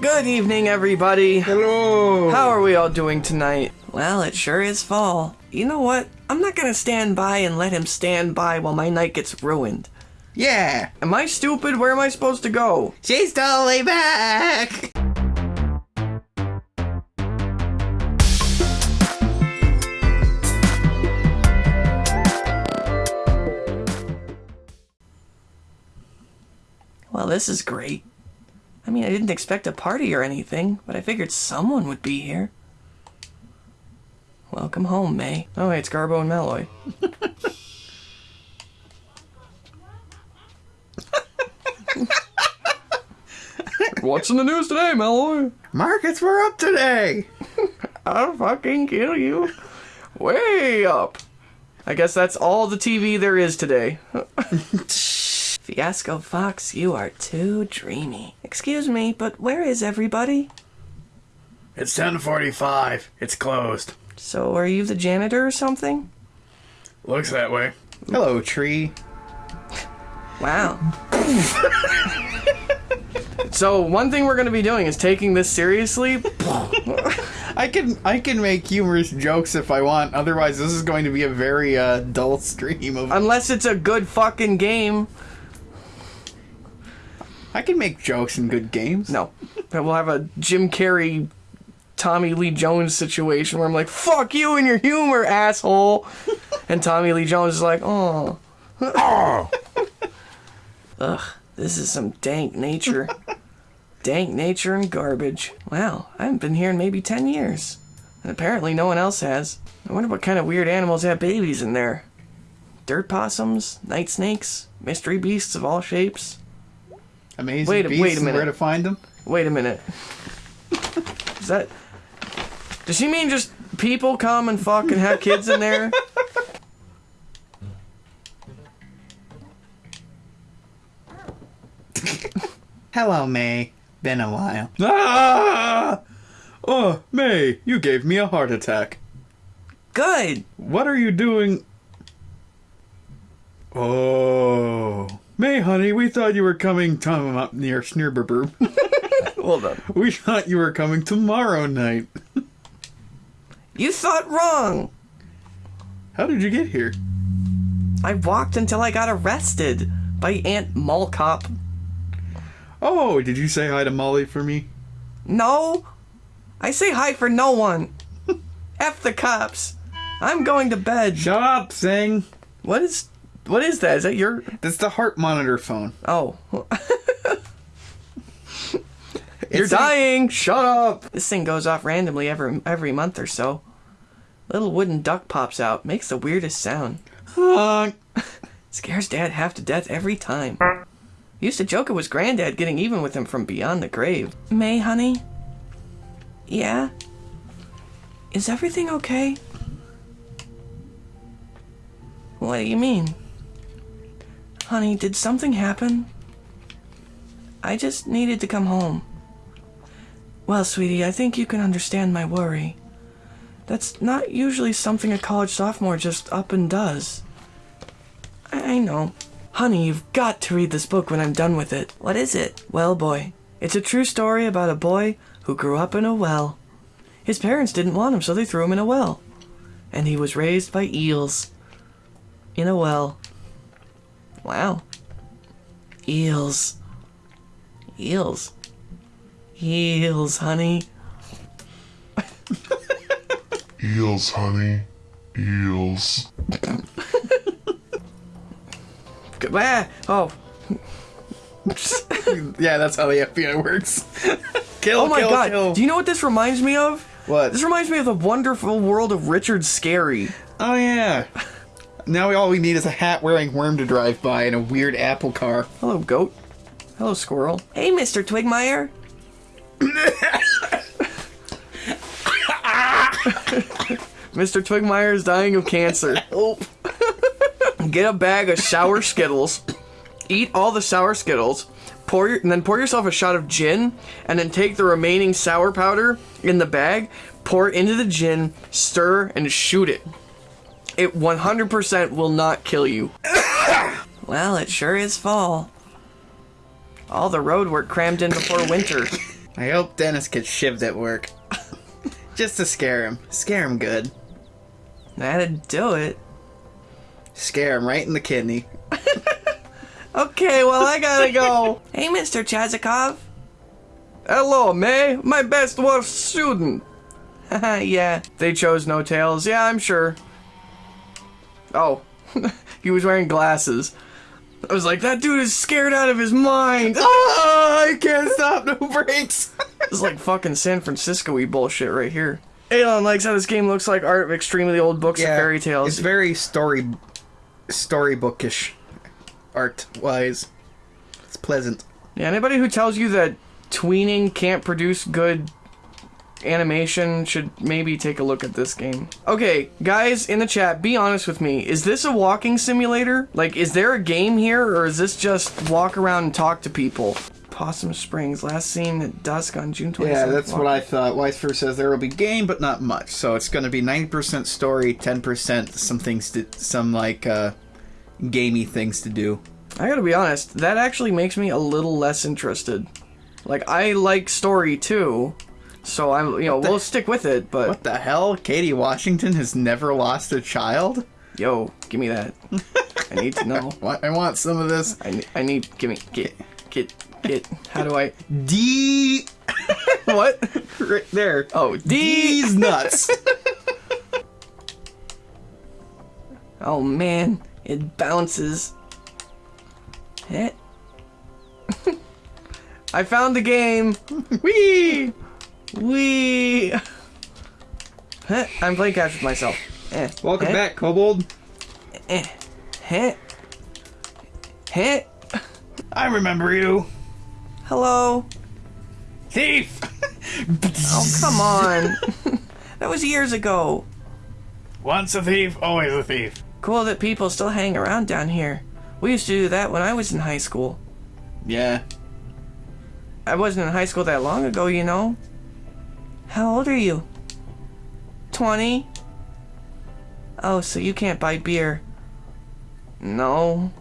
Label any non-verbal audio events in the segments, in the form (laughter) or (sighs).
Good evening, everybody. Hello. How are we all doing tonight? Well, it sure is fall. You know what? I'm not gonna stand by and let him stand by while my night gets ruined. Yeah. Am I stupid? Where am I supposed to go? She's totally back. Well, this is great. I mean, I didn't expect a party or anything, but I figured someone would be here. Welcome home, Mae. Oh, hey, it's Garbo and Malloy. (laughs) What's in the news today, Malloy? Markets were up today. (laughs) I'll fucking kill you. Way up. I guess that's all the TV there is today. (laughs) Fiasco Fox, you are too dreamy. Excuse me, but where is everybody? It's 10:45. It's closed. So, are you the janitor or something? Looks that way. Hello, tree. (laughs) Wow. (laughs) so, one thing we're going to be doing is taking this seriously. (laughs) I can I can make humorous jokes if I want. Otherwise, this is going to be a very uh, dull stream of. Unless it's a good fucking game. I can make jokes in good games. No. But we'll have a Jim Carrey, Tommy Lee Jones situation where I'm like, fuck you and your humor, asshole. (laughs) and Tommy Lee Jones is like, oh. Ah. (laughs) Ugh, this is some dank nature. (laughs) dank nature and garbage. Wow, I haven't been here in maybe 10 years. And apparently no one else has. I wonder what kind of weird animals have babies in there. Dirt possums, night snakes, mystery beasts of all shapes. Amazing Wait a- beasts wait a minute. Where to find them? Wait a minute. (laughs) Is that. Does she mean just people come and fuck and have kids in there? (laughs) Hello, Mae. Been a while. Ah! Oh, Mae, you gave me a heart attack. Good. What are you doing? Oh. Mae, honey, we thought you were coming Tom up near Snurberberb. (laughs) Hold on. we thought you were coming tomorrow night. You thought wrong. How did you get here? I walked until I got arrested by Aunt Mallcop. Oh, did you say hi to Molly for me? No. I say hi for no one. (laughs) F the cops. I'm going to bed. Shut up, Sing. What is. What is that? Is that your. That's the heart monitor phone. Oh. (laughs) You're It's dying. Shut up. This thing goes off randomly every every month or so. Little wooden duck pops out, makes the weirdest sound. (laughs) Scares Dad half to death every time. Used to joke it was Granddad getting even with him from beyond the grave. Mae, honey. Yeah. Is everything okay? What do you mean? Honey, did something happen? I just needed to come home. Well, sweetie, I think you can understand my worry. That's not usually something a college sophomore just up and does. I know. Honey, you've got to read this book when I'm done with it. What is it? Well, boy. It's a true story about a boy who grew up in a well. His parents didn't want him, so they threw him in a well. And he was raised by eels. In a well. Wow. Eels. Eels. Eels, honey. Eels, honey. Eels. Ah, oh, (laughs) Yeah, that's how the FBI works. (laughs) kill, oh my kill, god. kill. Do you know what this reminds me of? What? This reminds me of the wonderful world of Richard Scarry. Oh yeah. Now we, all we need is a hat-wearing worm to drive by and a weird apple car. Hello, goat. Hello, squirrel. Hey, Mr. Twigmeyer. (laughs) Mr. Twigmeyer is dying of cancer. (laughs) Get a bag of sour Skittles, eat all the sour Skittles, pour your, and then pour yourself a shot of gin, and then take the remaining sour powder in the bag, pour it into the gin, stir, and shoot it. It 100% will not kill you. (coughs) well, it sure is fall. All the road work crammed in before winter. I hope Dennis gets shivved at work. (laughs) Just to scare him. Scare him good. That'd do it. Scare him right in the kidney. (laughs) Okay, well, I gotta go. (laughs) hey, Mr. Chazokov. Hello, Mae. My best worst student. yeah, they chose no tails. Yeah, I'm sure. Oh, (laughs) he was wearing glasses. I was like, that dude is scared out of his mind. (laughs) Ah, oh, I can't stop. No brakes. (laughs) it's like fucking San Francisco-y bullshit right here. Elon likes how this game looks like art of extremely old books and fairy tales. It's very story, storybookish, art wise. It's pleasant. Yeah, anybody who tells you that tweening can't produce good animation should maybe take a look at this game. Okay, guys in the chat, be honest with me. Is this a walking simulator? Like, is there a game here, or is this just walk around and talk to people? Possum Springs, last seen at dusk on June 27th. Yeah, that's what I thought. Weisfer says there will be game, but not much. So it's going to be 90% story, 10% some things to, some like, uh, gamey things to do. I gotta be honest, that actually makes me a little less interested. Like, I like story too, so I'm, you know, we'll stick with it, but What the hell? Katie Washington has never lost a child? yo, give me that. I need to know. (laughs) What? I want some of this. I, I need, give me, get, get, get, how do I, D. (laughs) what? right there. Oh, D. D's nuts. (laughs) Oh man, it bounces. Heh. I found the game. Wee, wee. (laughs) Heh, I'm playing catch with myself. Eh, Welcome eh, back, Kobold. Eh, heh, heh. I remember you. Hello. Thief! (laughs) Oh come on. (laughs) that was years ago. Once a thief, always a thief. Cool that people still hang around down here. We used to do that when I was in high school. Yeah. I wasn't in high school that long ago, you know. How old are you? 20? Oh, so you can't buy beer. No.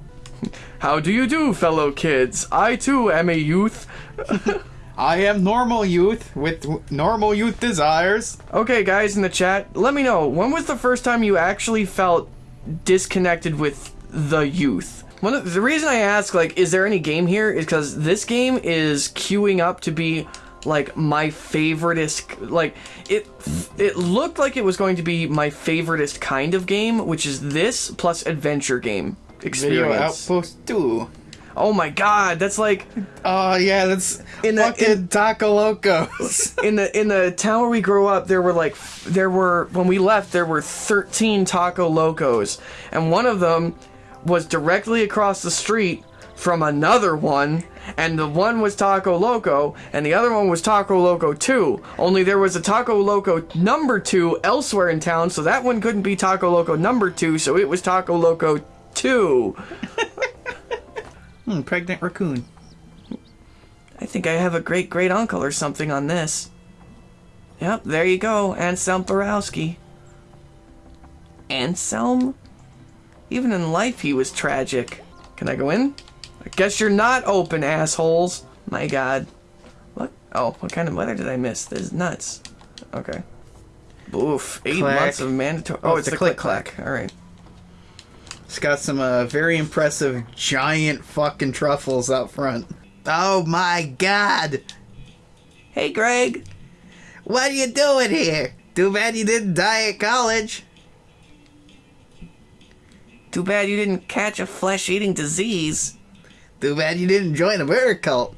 (laughs) How do you do, fellow kids? I too am a youth. (laughs) I am normal youth with normal youth desires. Okay, guys in the chat, let me know when was the first time you actually felt disconnected with the youth? One of, the reason I ask, like, is there any game here, is because this game is queuing up to be like my favoritist. Like, it it looked like it was going to be my favoriteest kind of game, which is this plus adventure game experience. Video. Outpost 2. Oh my god, that's like Oh, yeah, that's In the- fucking in- Taco Locos. (laughs) in the in the town where we grew up there were like there were when we left there were 13 taco locos and one of them was directly across the street from another one and the one was taco loco and the other one was taco loco 2 only there was a taco loco number 2 elsewhere in town so that one couldn't be taco loco number 2 so it was taco loco 2 (laughs) hmm, pregnant raccoon. I think I have a great great uncle or something on this. Yep, there you go, Anselm Borowski. Anselm? Even in life he was tragic. Can I go in? I guess you're not open, assholes. My god. What? Oh, what kind of weather did I miss? This is nuts. Okay. Oof, eight Clack. months of mandatory. Oh, it's, the click clack. Alright. It's got some uh, very impressive giant fucking truffles out front. Oh my god! Hey, Gregg. What are you doing here? Too bad you didn't die at college. Too bad you didn't catch a flesh eating disease. Too bad you didn't join a bear cult.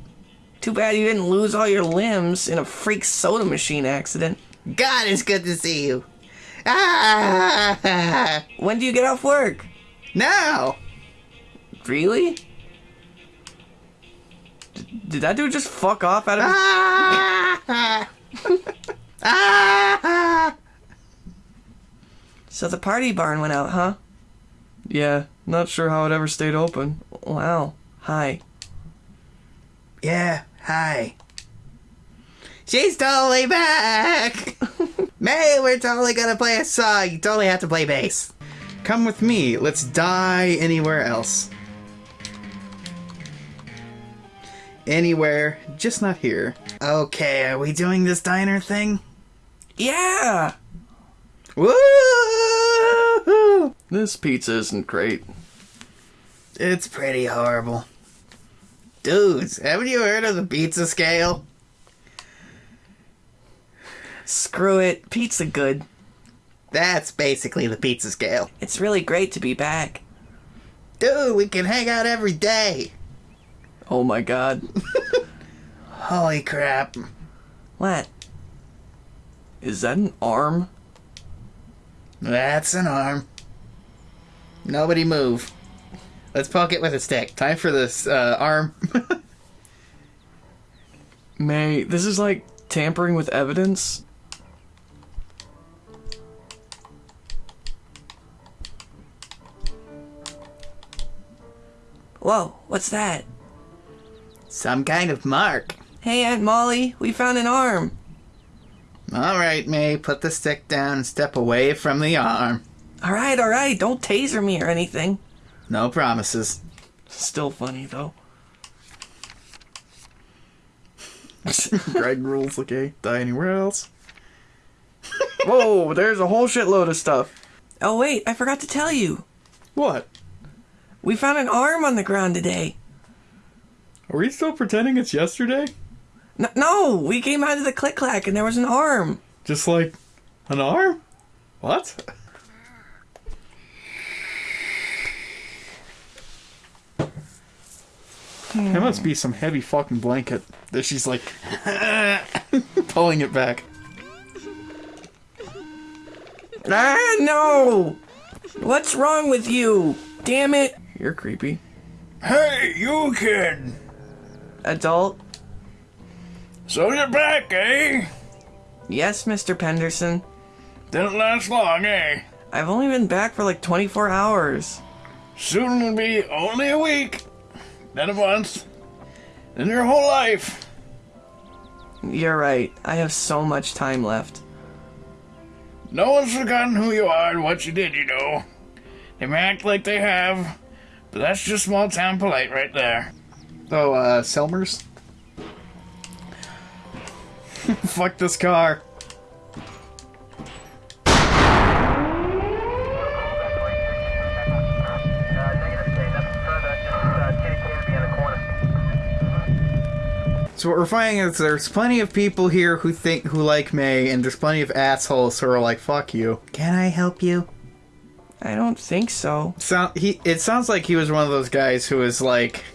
Too bad you didn't lose all your limbs in a freak soda machine accident. God, it's good to see you. Ah! When do you get off work? Now! Really? D- did that dude just fuck off out of his... Ah! (laughs) ah! So the party barn went out, huh? Yeah, not sure how it ever stayed open. Wow. Hi. Yeah, hi. She's totally back! (laughs) Mae, we're totally gonna play a song. You totally have to play bass. Come with me. Let's die anywhere else. Anywhere, just not here. Okay, are we doing this diner thing? Yeah! Woo! This pizza isn't great. It's pretty horrible. Dudes, haven't you heard of the pizza scale? Screw it. Pizza good. That's basically the pizza scale. It's really great to be back. Dude, we can hang out every day. Oh my god. (laughs) Holy crap. What? Is that an arm? That's an arm. Nobody move. Let's poke it with a stick. Time for this uh, arm. (laughs) Mae, this is like tampering with evidence. Whoa, what's that? Some kind of mark. Hey, Aunt Molly, we found an arm. Alright, Mae, put the stick down and step away from the arm. Alright, alright, don't taser me or anything. No promises. Still funny, though. (laughs) Gregg rules, okay? Die anywhere else? Whoa, there's a whole shitload of stuff. Oh, wait, I forgot to tell you. What? We found an arm on the ground today. Are we still pretending it's yesterday? N- no, we came out of the click clack and there was an arm. Just like an arm? What? That must be some heavy fucking blanket that she's like (laughs) pulling it back. Ah, no! What's wrong with you? Damn it! You're creepy. Hey, you kid! Adult? So you're back, eh? Yes, Mr. Penderson. Didn't last long, eh? I've only been back for like 24 hours. Soon will be only a week, then a month, In your whole life. You're right. I have so much time left. No one's forgotten who you are and what you did, you know. They may act like they have, but that's just small town polite right there. Oh, uh, Selmers? (laughs) Fuck this car. So what we're finding is there's plenty of people here who think who like Mae, and there's plenty of assholes who are like, "Fuck you." Can I help you? I don't think so. Sound he? It sounds like he was one of those guys who was like,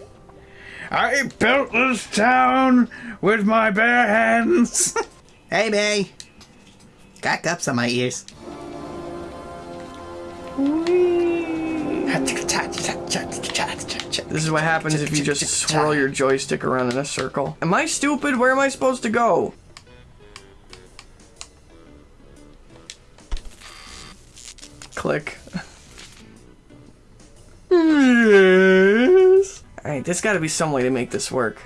I built this town with my bare hands. (laughs) Hey, Mae. Got cups on my ears. This is what happens if you just swirl your joystick around in a circle. Am I stupid? Where am I supposed to go? Click. yes. Alright, there's gotta be some way to make this work.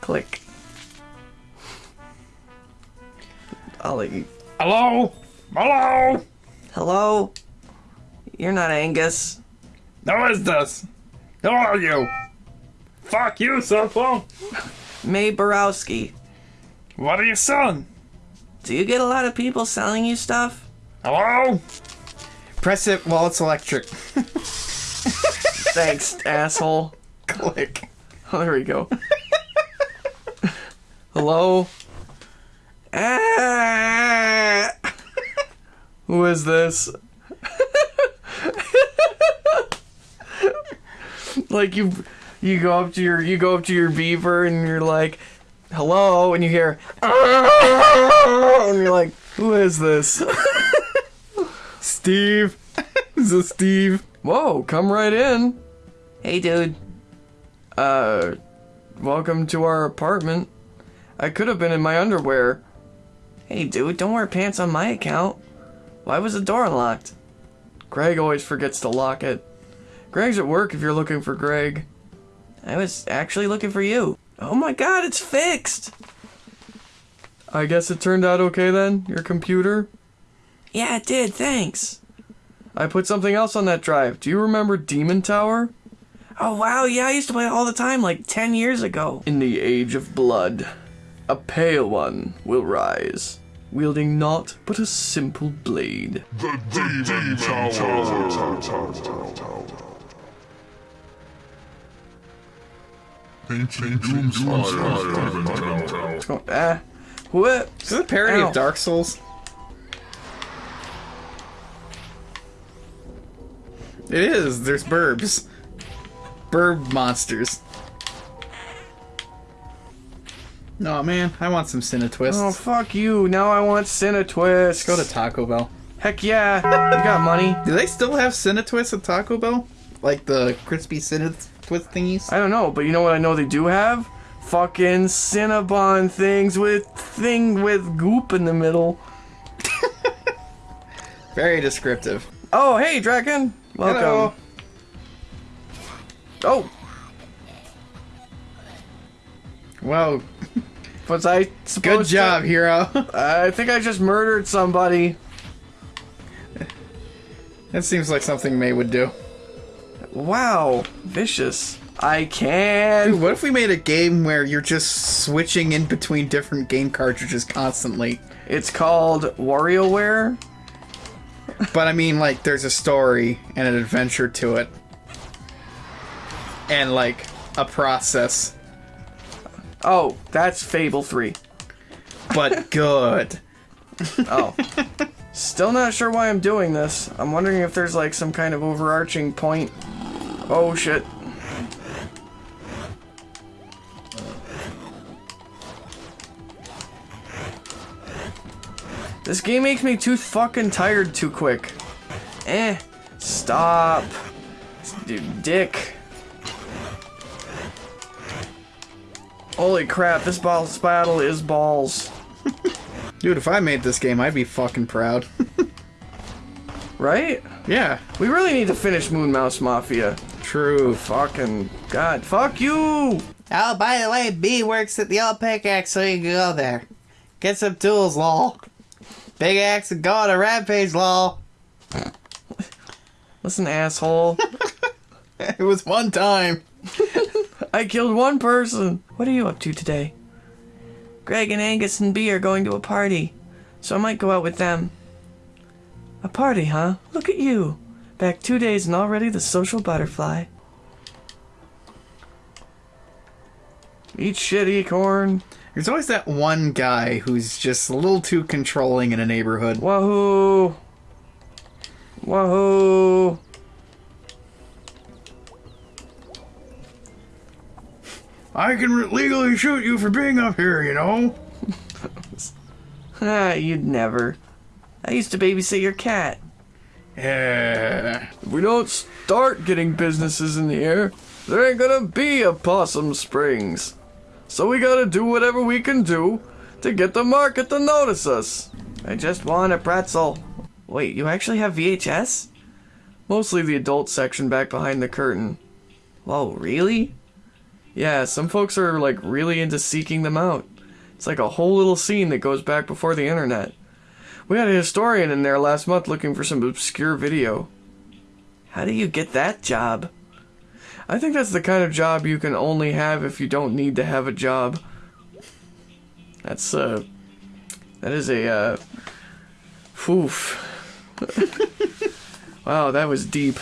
Click. I'll let you. Hello? Hello? Hello? You're not Angus. Who is this? Who are you? Fuck you, cell phone. Mae Borowski. What are you selling? Do you get a lot of people selling you stuff? Hello? "Press it while it's electric." Thanks, asshole. Click. Oh, there we go. Hello? Ah! Who is this? Like you you go up to your you go up to your beaver and you're like, "Hello," and you hear and you're like, "Who is this?" (laughs) Steve. is this Steve? Whoa, come right in. Hey, dude. Uh, welcome to our apartment. I could have been in my underwear. Hey, dude, don't wear pants on my account. Why was the door unlocked? Gregg always forgets to lock it. Gregg's at work if you're looking for Gregg. I was actually looking for you. Oh my god, it's fixed! I guess it turned out okay then, your computer? Yeah, it did, thanks. I put something else on that drive. Do you remember Demon Tower? Oh wow, yeah, I used to play it all the time, like 10 years ago. In the age of blood, a pale one will rise, wielding naught but a simple blade. The Demon Tower. Ancient Doomspire Demon Tower. Oh, ah, what? Is this a parody Ow. of Dark Souls? It is. There's burbs. Burb monsters. No man, I want some Cinna twists. Oh fuck you! Now I want Cinetwist. Go to Taco Bell. Heck yeah! You got money? Do they still have Cinna twists at Taco Bell? Like the crispy Twist thingies? I don't know, but you know what I know they do have? Fucking Cinnabon things with thing with goop in the middle. (laughs) Very descriptive. Oh, hey, Draken. Welcome. Hello. Oh, Well, was I (laughs) good job, hero. (laughs) I think I just murdered somebody. that seems like something Mae would do. Wow, vicious. I can. Dude, what if we made a game where you're just switching in between different game cartridges constantly? It's called WarioWare. But I mean, like, there's a story and an adventure to it. And, like, a process. Oh, that's Fable 3. But (laughs) good. Oh. Still not sure why I'm doing this. I'm wondering if there's like some kind of overarching point. Oh shit. This game makes me too fucking tired too quick. Eh. Stop. Dude, dick. Holy crap, this boss battle is balls. (laughs) Dude, if I made this game, I'd be fucking proud. (laughs) Right? yeah, We really need to finish Moon Mouse Mafia. True. Fucking God, fuck you! Oh, by the way, Bea works at the old pickaxe, so you can go there. Get some tools, lol. Big axe and go on a rampage, lol. (laughs) Listen, asshole. (laughs) It was one time. (laughs) I killed one person. What are you up to today? Gregg and Angus and Bea are going to a party, so I might go out with them. A party, huh? Look at you. Back two days and already the social butterfly. Eat shit, acorn. There's always that one guy who's just a little too controlling in a neighborhood. Wahoo! Wahoo! I can legally shoot you for being up here, you know? (laughs) Ah, you'd never. I used to babysit your cat. Yeah. If we don't start getting businesses in the air, there ain't gonna be a Possum Springs. So we gotta do whatever we can do to get the market to notice us. I just want a pretzel. Wait, you actually have VHS? Mostly the adult section back behind the curtain. Whoa, really? Yeah, some folks are like really into seeking them out. It's like a whole little scene that goes back before the internet. We had a historian in there last month looking for some obscure video. How do you get that job? I think that's the kind of job you can only have if you don't need to have a job. That's, uh. That is a, uh. Oof. (laughs) wow, that was deep.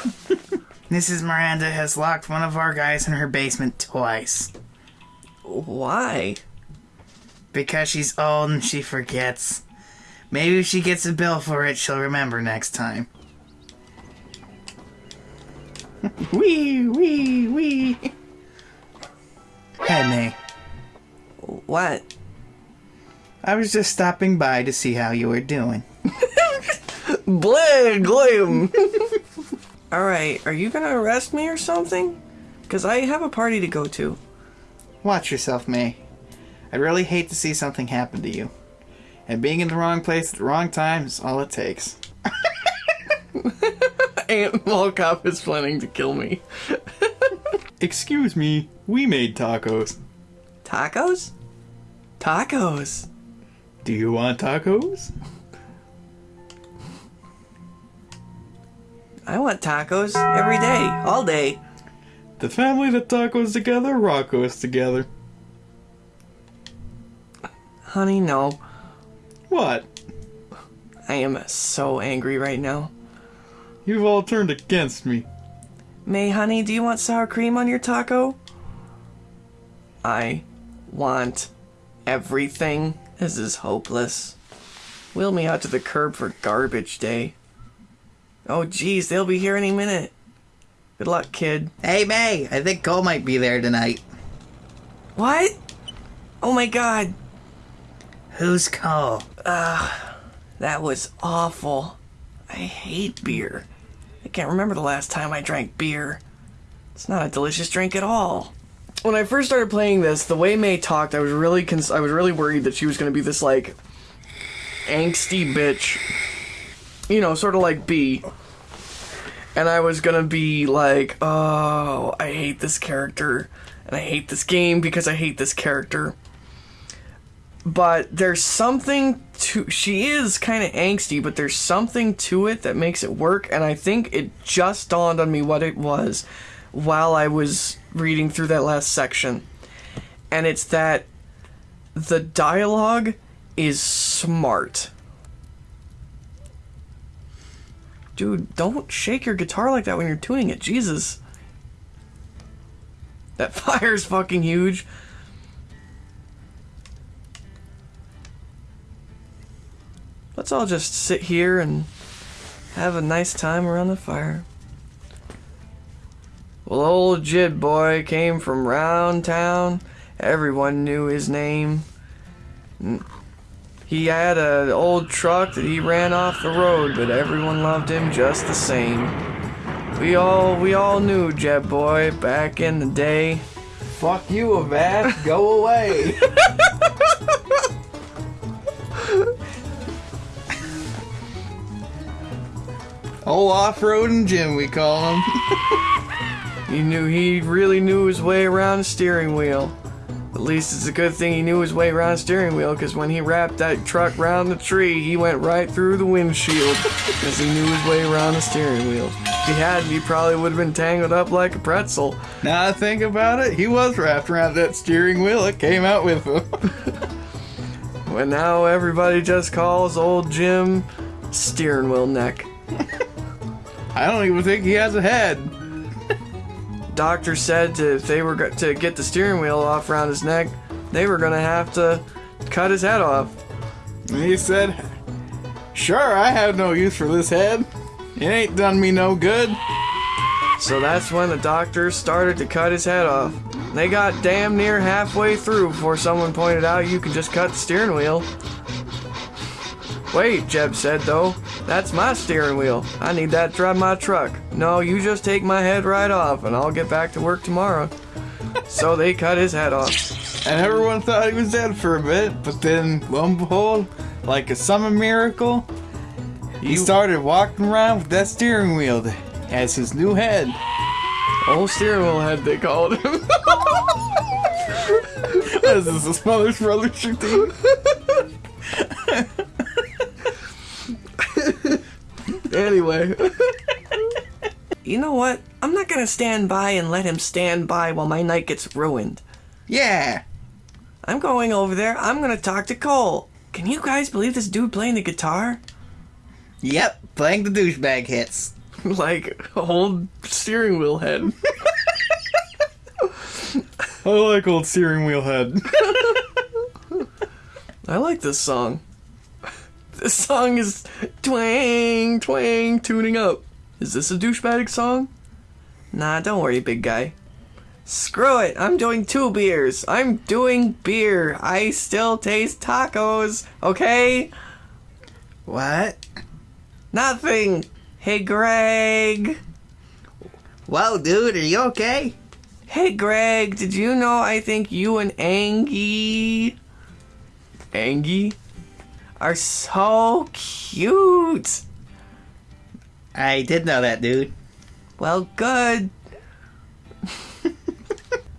Mrs. Miranda has locked one of our guys in her basement twice. Why? Because she's old and she forgets. Maybe if she gets a bill for it, she'll remember next time. (laughs) Wee, wee, wee. Hey, Mae. What? I was just stopping by to see how you were doing. (laughs) Blah, glam. (laughs) Alright, are you gonna arrest me or something? Because I have a party to go to. Watch yourself, Mae. I'd really hate to see something happen to you. And being in the wrong place at the wrong time is all it takes. (laughs) Aunt Mallcop is planning to kill me. (laughs) Excuse me, we made tacos. Tacos? Tacos. Do you want tacos? I want tacos every day, all day. The family that tacos together, Rocco's together. Honey, no. What? I am so angry right now. You've all turned against me. Mae, honey, do you want sour cream on your taco? I want everything. This is hopeless. Wheel me out to the curb for garbage day. Oh, geez, they'll be here any minute. Good luck, kid. Hey, Mae, I think Cole might be there tonight. What? Oh my god, Who's Cole? that was awful. I hate beer. I can't remember the last time I drank beer. It's not a delicious drink at all. When I first started playing this, the way Mae talked, I was really cons- I was really worried that she was going to be this like angsty bitch. You know, sort of like Bea. And I was going to be like, "Oh, I hate this character and I hate this game because I hate this character." But there's something to she is kind of angsty but there's something to it that makes it work and i think it just dawned on me what it was while i was reading through that last section. And it's that the dialogue is smart. Dude don't shake your guitar like that when you're tuning it. Jesus. That (laughs) fire's fucking huge Let's all just sit here and have a nice time around the fire. Well, old Jib boy came from round town. Everyone knew his name. He had an old truck that he ran off the road, but everyone loved him just the same. We all we all knew Jeb boy back in the day. Fuck you, Avast. Go away. (laughs) Old off-roading Jim, we call him. (laughs) He knew he really knew his way around a steering wheel. At least it's a good thing he knew his way around a steering wheel, because when he wrapped that truck round the tree, he went right through the windshield, because he knew his way around the steering wheel. If he hadn't, he probably would have been tangled up like a pretzel. now I think about it, he was wrapped around that steering wheel. It came out with him. (laughs) But now everybody just calls old Jim steering wheel neck. I don't even think he has a head. Doctor said to, if they were to get the steering wheel off around his neck, they were gonna have to cut his head off. And he said, Sure, I have no use for this head. It ain't done me no good. So that's when the doctors started to cut his head off. They got damn near halfway through before someone pointed out you can just cut the steering wheel. Wait, Jeb said though, that's my steering wheel. I need that to drive my truck. No, you just take my head right off and I'll get back to work tomorrow. so they cut his head off. And everyone thought he was dead for a bit, but then, lo and behold, like a summer miracle, he started walking around with that steering wheel as his new head. Old steering wheel head, they called him. (laughs) What is this, a Smothers Brothers routine? Anyway. (laughs) you know what? I'm not gonna stand by and let him stand by while my night gets ruined. Yeah. I'm going over there. I'm gonna talk to Cole. Can you guys believe this dude playing the guitar? Yep, playing the douchebag hits. (laughs) like old steering wheel head. (laughs) I like old steering wheel head. I like this song. This song is twang, twang, tuning up. Is this a douchebag song? Nah, don't worry, big guy. Screw it, I'm doing two beers. I'm doing beer. I still taste tacos, okay? What? Nothing. Hey, Gregg. Whoa, dude, are you okay? Hey, Gregg, did you know I think you and Angie. Angie? Are so cute. I did know that, dude. Well, good.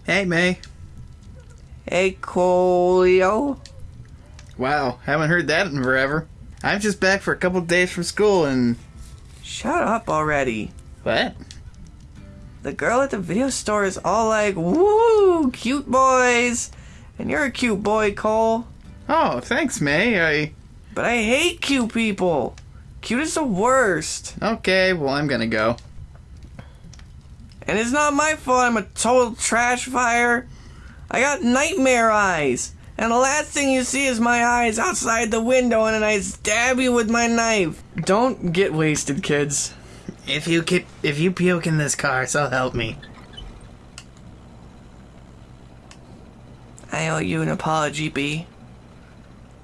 Hey, Mae. Hey, Colio. Wow, haven't heard that in forever. I'm just back for a couple days from school and. Shut up already. What? The girl at the video store is all like, woo, cute boys. And you're a cute boy, Cole. Oh, thanks, Mae. I. But I hate cute people. Cute is the worst. Okay, well, I'm gonna go. And it's not my fault I'm a total trash fire. I got nightmare eyes. And the last thing you see is my eyes outside the window and then I stab you with my knife. Don't get wasted, kids. If you keep, if you puke in this car, so help me. I owe you an apology, Bea.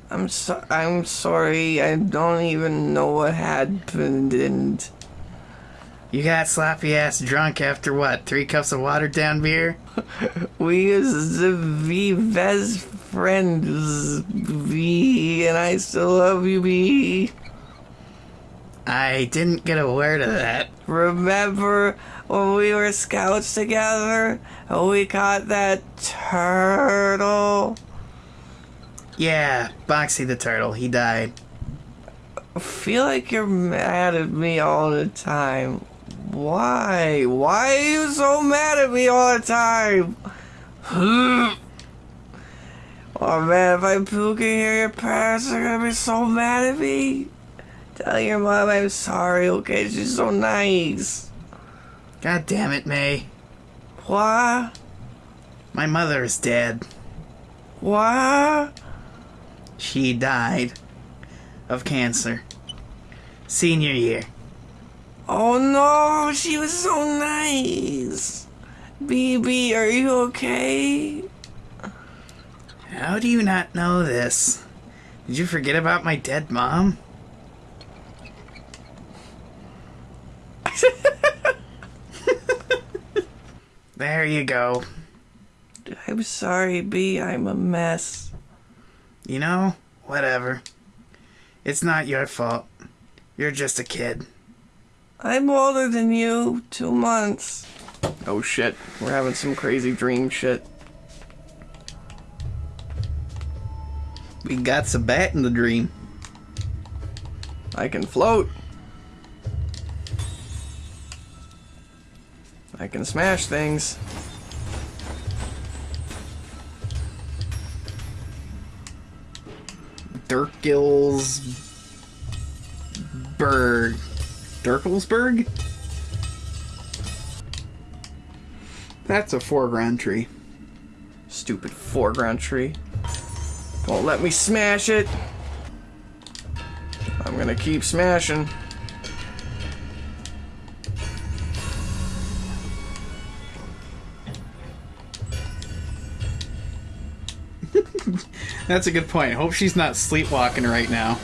I'm so I'm sorry. I don't even know what happened and You got sloppy ass drunk after what? Three cups of watered down beer? (laughs) we used to be best friends, Bea, and I still love you, Bea. I didn't get a word of that. Remember when we were scouts together and we caught that turtle? Yeah, Boxy the turtle, he died. I feel like you're mad at me all the time. Why? Why are you so mad at me all the time? (sighs) oh man, if I puke in here, your parents are gonna be so mad at me. Tell your mom I'm sorry, okay? She's so nice. God damn it, Mae. What? My mother is dead. What? She died of cancer. Senior year. Oh no, she was so nice. BB, are you okay? How do you not know this? Did you forget about my dead mom? (laughs) there you go. I'm sorry, Bea. I'm a mess. You know, whatever. It's not your fault. You're just a kid. I'm older than you. Two months. Oh shit. We're having some crazy dream shit. We got some bat in the dream. I can float. I can smash things. Dirkelsberg. Dirkelsberg? That's a foreground tree. Stupid foreground tree. Won't let me smash it. I'm gonna keep smashing. That's a good point. Hope she's not sleepwalking right now.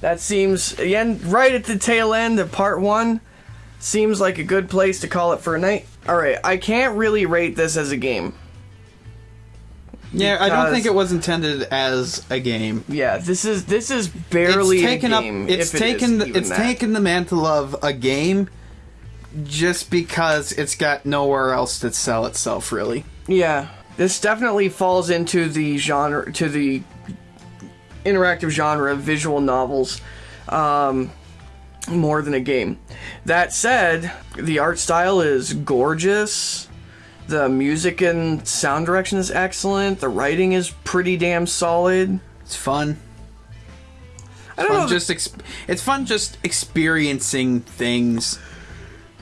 That seems again right at the tail end of part one. Seems like a good place to call it for a night. All right, I can't really rate this as a game. Yeah, I don't think it was intended as a game. Yeah, this is this is barely it's taken a game. up. It's if it is taken. the, it's that. taken the mantle of a game, just because it's got nowhere else to sell itself. Really. Yeah, this definitely falls into the genre, to the interactive genre of visual novels, um, more than a game. That said, the art style is gorgeous. The music and sound direction is excellent. The writing is pretty damn solid. It's fun. I don't Fun know. just it's fun just experiencing things.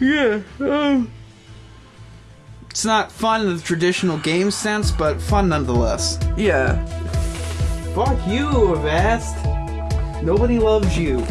yeah. Um, It's not fun in the traditional game sense, but fun nonetheless. yeah. Fuck you, Avast. Nobody loves you. (laughs)